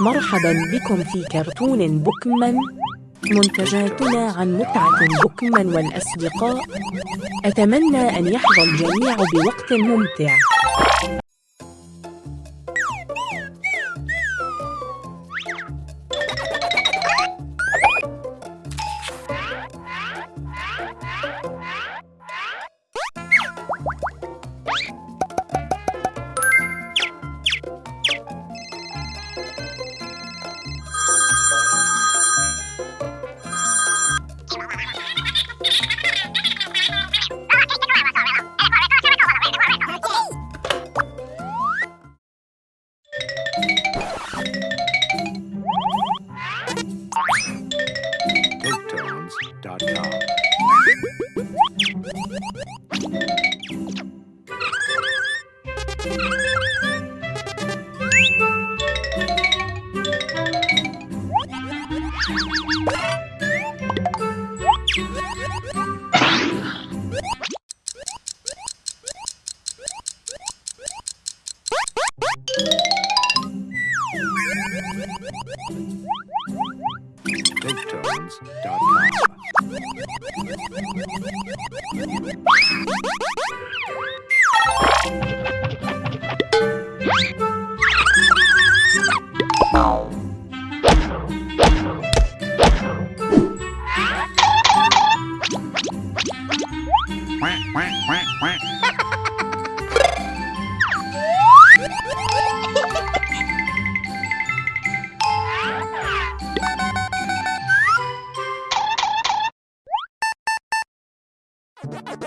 مرحبا بكم في كرتون بوكمان منتجاتنا عن متعة بوكمان والأصدقاء أتمنى أن يحظى الجميع بوقت ممتع. Booktones.com. Oh. Bye.